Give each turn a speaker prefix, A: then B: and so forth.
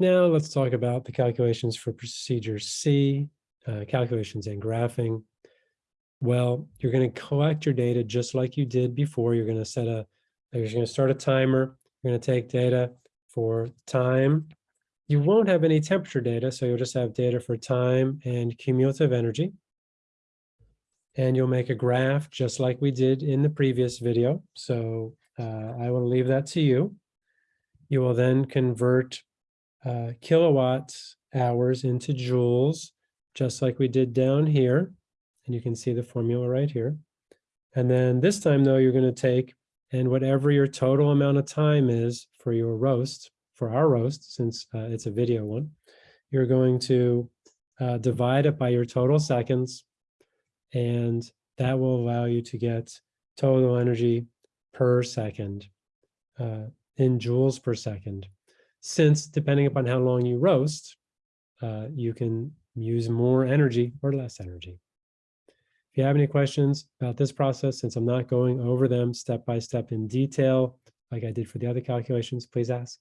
A: Now let's talk about the calculations for procedure C, uh, calculations and graphing. Well, you're going to collect your data just like you did before. You're going to set a, you're going to start a timer. You're going to take data for time. You won't have any temperature data, so you'll just have data for time and cumulative energy. And you'll make a graph just like we did in the previous video. So uh, I will leave that to you. You will then convert uh, kilowatt hours into joules, just like we did down here. And you can see the formula right here. And then this time, though, you're going to take and whatever your total amount of time is for your roast, for our roast, since uh, it's a video one, you're going to uh, divide it by your total seconds, and that will allow you to get total energy per second uh, in joules per second. Since depending upon how long you roast, uh, you can use more energy or less energy. If you have any questions about this process, since I'm not going over them step by step in detail, like I did for the other calculations, please ask.